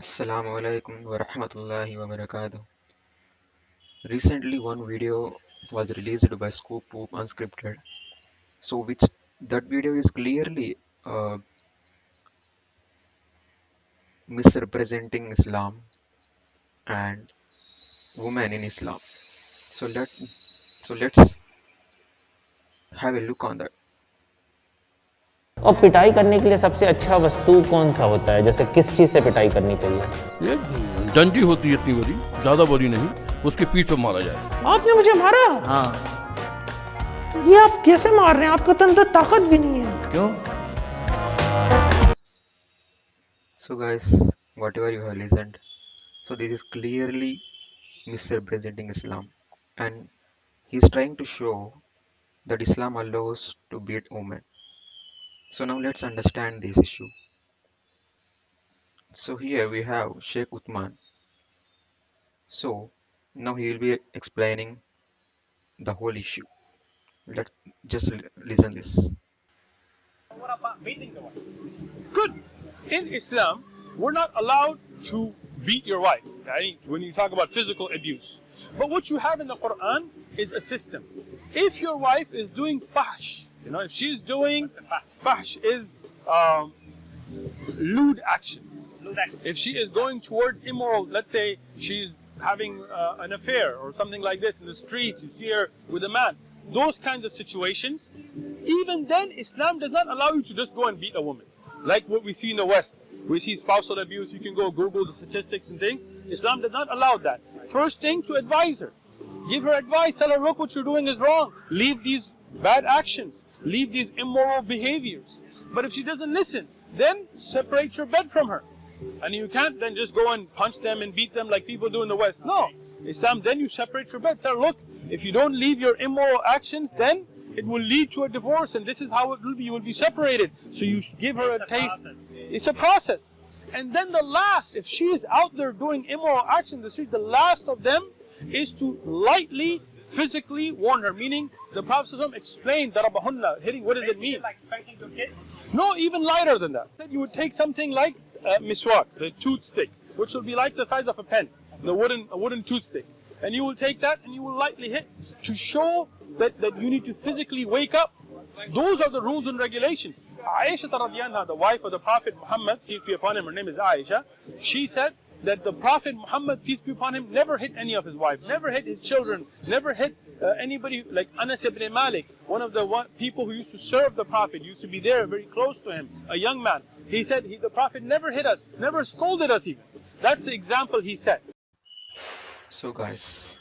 Assalamu alaikum wa rahmatullahi wa barakatuh. Recently, one video was released by ScoopWhoop Unscripted. So, which that video is clearly uh, misrepresenting Islam and women in Islam. So let so let's have a look on that. और पिटाई करने के लिए सबसे अच्छा वस्तु कौन सा होता है? जैसे किस चीज़ से पिटाई करनी चाहिए? ये डंडी होती है इतनी बड़ी ज़्यादा बड़ी नहीं उसके पीठ पे मारा जाए। आपने मुझे मारा? हाँ। ये आप कैसे मार रहे हैं? आपका तो ताकत भी नहीं है। क्यों? So guys what you have listened so this is clearly mister Islam and he is trying to show that Islam allows to beat woman So now let's understand this issue. So here we have Sheikh Uthman. So now he will be explaining the whole issue. Let's just li- listen this. What about beating the wife? Good. In Islam, we're not allowed to beat your wife. right? When you talk about physical abuse. But what you have in the Quran is a system. If your wife is doing fahsh, you know, if she's doing fahsh is um, lewd actions. If she is going towards immoral, let's say she's having uh, an affair or something like this in the streets, you see her with a man, those kinds of situations, even then Islam does not allow you to just go and beat a woman. Like what we see in the West. We see spousal abuse, you can go Google the statistics and things. Islam does not allow that. First thing to advise her. Give her advice, tell her, look, what you're doing is wrong. Leave these bad actions, leave these immoral behaviors. But if she doesn't listen, then separate your bed from her. And you can't then just go and punch them and beat them like people do in the West. No. Islam, then you separate your bed. Tell her, look, if you don't leave your immoral actions, then it will lead to a divorce, and this is how it will be. You will be separated. So you give her a taste. It's a process. And then the last, if she is out there doing immoral actions, the the last of them is to lightly, physically warn her. Meaning, the Prophet ﷺ explained darabahunna, hitting. What does it mean? like spanking your kid? No, even lighter than that. That you would take something like uh, miswak, the toothstick, which will be like the size of a pen, the wooden a wooden toothstick, and you will take that and you will lightly hit to show that, that you need to physically wake up. Those are the rules and regulations. Aisha the wife of the Prophet Muhammad, peace be upon him, her name is Aisha, she said that the Prophet Muhammad, peace be upon him, never hit any of his wife, never hit his children, never hit uh, anybody like Anas ibn Malik, one of the one, people who used to serve the Prophet, used to be there very close to him, a young man. He said he, the Prophet never hit us, never scolded us even. That's the example he set. So guys,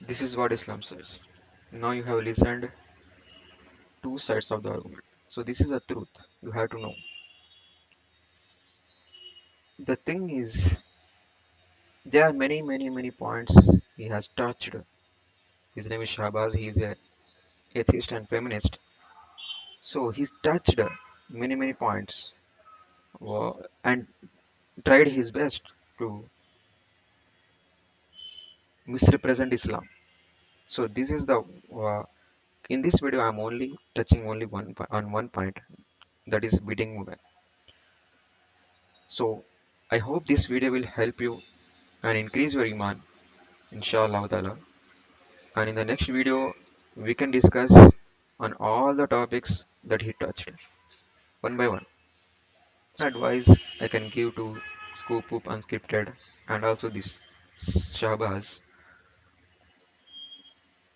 this is what Islam says. Now you have listened two sides of the argument. So this is the truth. You have to know. The thing is, there are many, many, many points he has touched. His name is Shahbaz. He is a atheist and feminist. So he's touched many, many points, and tried his best to misrepresent Islam. So this is the uh, in this video I'm only touching only one on one point that is beating women. So I hope this video will help you and increase your iman inshallah. And in the next video we can discuss on all the topics that he touched one by one. Advice I can give to ScoopWhoop Unscripted and also this Shahbaz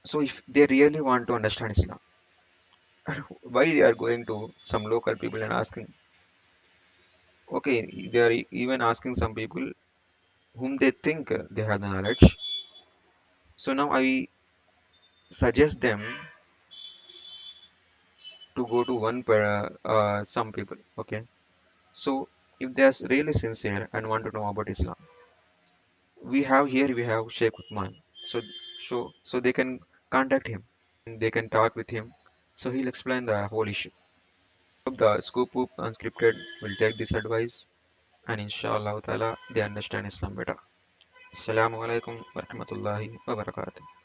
so if they really want to understand Islam, why they are going to some local people and asking? Okay, they are even asking some people whom they think they have the knowledge. So now I suggest them to go to one per uh, some people. Okay, so if they are really sincere and want to know about Islam, we have here we have Sheikh Uthman. So so so they can contact him. They can talk with him. So he'll explain the whole issue. Hope the ScoopWhoop Unscripted will take this advice and inshallah ta'ala they understand Islam better. Assalamu alaikum wa rahmatullahi wa barakatuh.